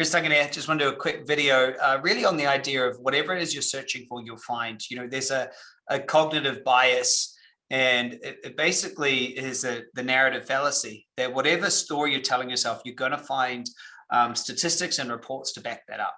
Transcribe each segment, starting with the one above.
Chris Duncan here. Just want to do a quick video uh, really on the idea of whatever it is you're searching for, you'll find, you know, there's a, a cognitive bias and it, it basically is a, the narrative fallacy that whatever story you're telling yourself, you're going to find um, statistics and reports to back that up.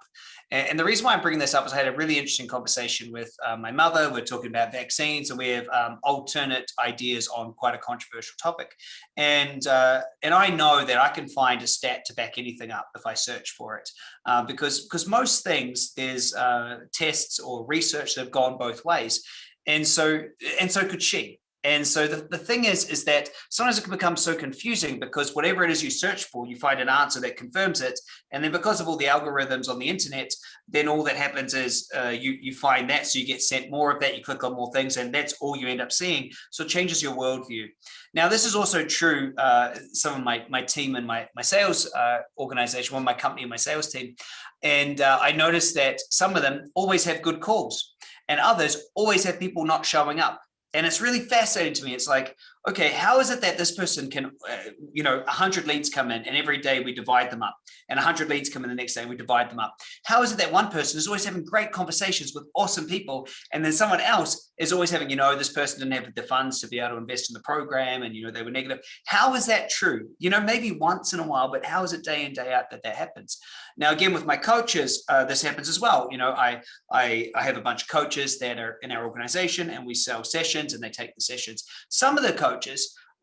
And, and, the reason why I'm bringing this up is I had a really interesting conversation with uh, my mother. We're talking about vaccines and we have um, alternate ideas on quite a controversial topic. And, uh, and I know that I can find a stat to back anything up if I search for it. Uh, because, because most things, there's uh, tests or research that have gone both ways. And so, and so could she. And so the, the thing is, is that sometimes it can become so confusing because whatever it is you search for, you find an answer that confirms it. And then because of all the algorithms on the internet, then all that happens is uh, you, you find that, so you get sent more of that, you click on more things, and that's all you end up seeing. So it changes your worldview. Now, this is also true, uh, some of my, my team and my, my sales uh, organization, one of my company and my sales team. And uh, I noticed that some of them always have good calls and others always have people not showing up. And it's really fascinating to me. It's like, okay, how is it that this person can, uh, you know, 100 leads come in and every day we divide them up and 100 leads come in the next day and we divide them up? How is it that one person is always having great conversations with awesome people and then someone else is always having, you know, this person didn't have the funds to be able to invest in the program and, you know, they were negative. How is that true? You know, maybe once in a while, but how is it day in, day out that that happens? Now, again, with my coaches, uh, this happens as well. You know, I, I, I have a bunch of coaches that are in our organization and we sell sessions and they take the sessions. Some of the coaches,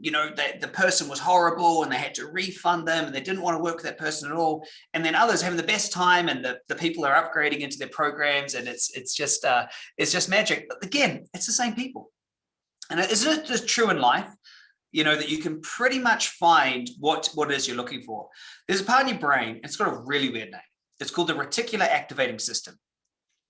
you know, that the person was horrible and they had to refund them and they didn't want to work with that person at all. And then others having the best time and the, the people are upgrading into their programs and it's it's just uh, it's just magic. But again, it's the same people. And isn't it just true in life? You know, that you can pretty much find what, what it is you're looking for. There's a part in your brain, it's got a really weird name. It's called the reticular activating system.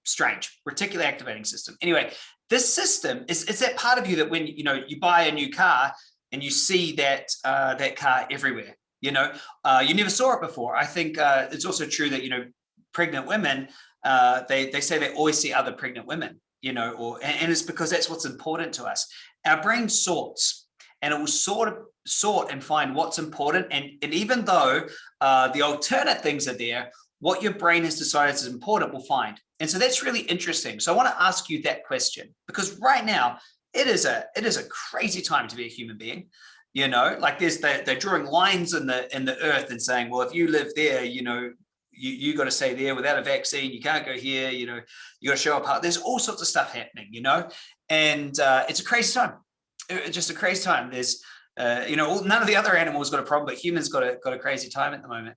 Strange, reticular activating system. Anyway, this system is it's that part of you that when you know you buy a new car and you see that uh, that car everywhere. You know, uh, you never saw it before. I think uh, it's also true that you know, pregnant women uh, they they say they always see other pregnant women. You know, or and, and it's because that's what's important to us. Our brain sorts and it will sort of sort and find what's important. And, and even though uh, the alternate things are there, what your brain has decided is important will find. And so that's really interesting. So I want to ask you that question because right now it is a it is a crazy time to be a human being. You know, like there's the, they're drawing lines in the in the earth and saying, well, if you live there, you know, you, you got to stay there without a vaccine. You can't go here. You know, you got to show up. There's all sorts of stuff happening. You know, and uh, it's a crazy time. It's just a crazy time. There's uh, you know, none of the other animals got a problem, but humans got a got a crazy time at the moment.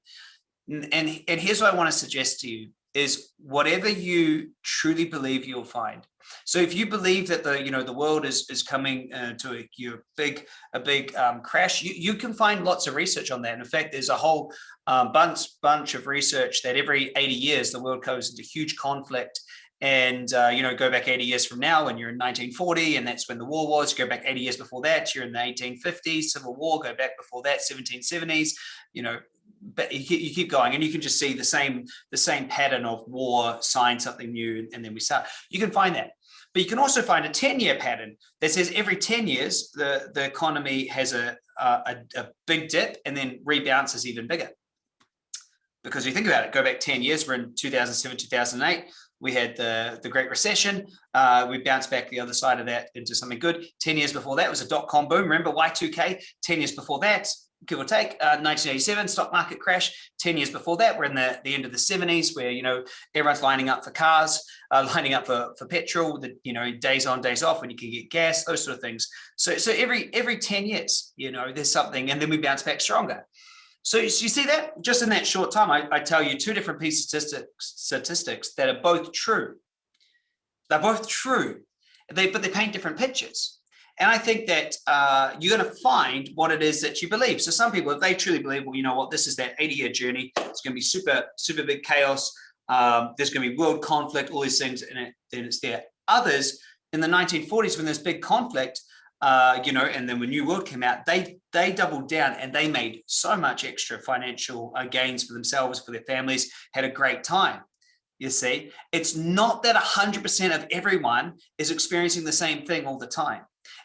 And and here's what I want to suggest to you is whatever you truly believe you'll find. So if you believe that the you know the world is is coming uh, to a your big a big um, crash, you you can find lots of research on that. In fact, there's a whole um, bunch bunch of research that every 80 years the world goes into huge conflict. And uh, you know, go back 80 years from now, and you're in 1940, and that's when the war was. Go back 80 years before that, you're in the 1850s, Civil War. Go back before that, 1770s. You know, but you keep going and you can just see the same the same pattern of war sign something new and then we start. You can find that. But you can also find a 10 year pattern that says every 10 years the the economy has a a, a big dip and then rebounds even bigger. Because you think about it go back 10 years we're in 2007 2008 we had the the great recession uh, we bounced back the other side of that into something good. 10 years before that was a dot-com boom remember y2k 10 years before that give or take, uh, 1987 stock market crash. 10 years before that, we're in the, the end of the 70s where, you know, everyone's lining up for cars, uh, lining up for, for petrol, the, you know, days on, days off when you can get gas, those sort of things. So, so every, every 10 years, you know, there's something and then we bounce back stronger. So, you see that just in that short time, I, I tell you two different pieces of statistics, statistics that are both true. They're both true, they, but they paint different pictures. And I think that uh, you're going to find what it is that you believe. So some people, if they truly believe, well, you know what, this is that 80 year journey, it's going to be super, super big chaos. Um, there's going to be world conflict, all these things, and it, then it's there. Others in the 1940s, when there's big conflict, uh, you know, and then when New World came out, they they doubled down and they made so much extra financial uh, gains for themselves, for their families, had a great time. You see, it's not that 100% of everyone is experiencing the same thing all the time.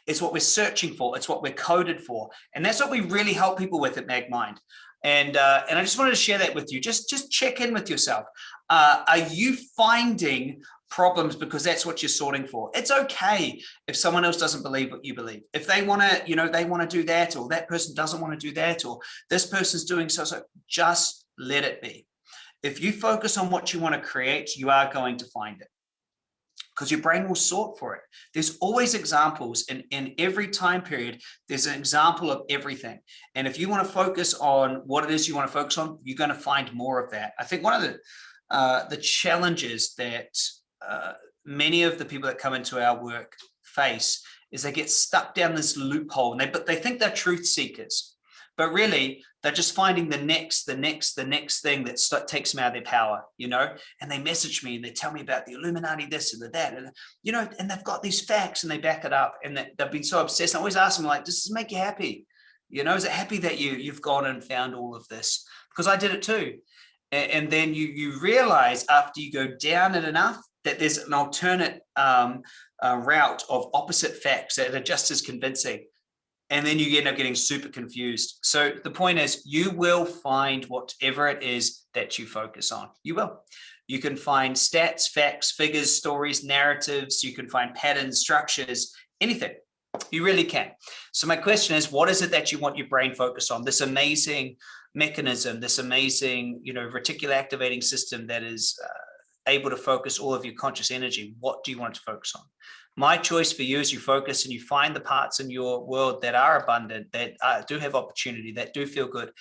It's what we're searching for. It's what we're coded for. And that's what we really help people with at MagMind. And, uh, and I just wanted to share that with you. Just, just check in with yourself. Uh, are you finding problems because that's what you're sorting for. It's okay if someone else doesn't believe what you believe. If they want to, you know, they want to do that or that person doesn't want to do that or this person's doing so, so just let it be. If you focus on what you want to create, you are going to find it because your brain will sort for it. There's always examples in, in every time period. There's an example of everything. And if you want to focus on what it is you want to focus on, you're going to find more of that. I think one of the uh, the challenges that uh, many of the people that come into our work face is they get stuck down this loophole and they but they think they're truth seekers but really they're just finding the next the next the next thing that takes them out of their power you know? And they message me and they tell me about the illuminati this and the that and you know and they've got these facts and they back it up and they've been so obsessed. I always ask them like does this make you happy? You know is it happy that you you've gone and found all of this? Because i did it too. And, and then you you realize after you go down it enough that there's an alternate um, uh, route of opposite facts that are just as convincing. And then you end up getting super confused. So the point is you will find whatever it is that you focus on. You will. You can find stats, facts, figures, stories, narratives. You can find patterns, structures, anything. You really can. So my question is, what is it that you want your brain focused on? This amazing mechanism, this amazing, you know, reticular activating system that is uh, able to focus all of your conscious energy. What do you want to focus on? My choice for you is you focus and you find the parts in your world that are abundant, that uh, do have opportunity, that do feel good,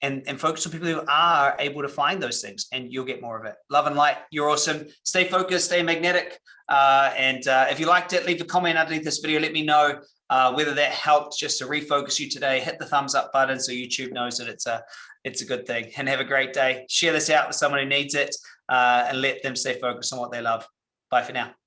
and, and focus on people who are able to find those things and you'll get more of it. Love and light, you're awesome. Stay focused, stay magnetic. Uh, and uh, if you liked it, leave a comment underneath this video. Let me know uh, whether that helped just to refocus you today. Hit the thumbs up button so YouTube knows that it's a, it's a good thing. And have a great day. Share this out with someone who needs it uh, and let them stay focused on what they love. Bye for now.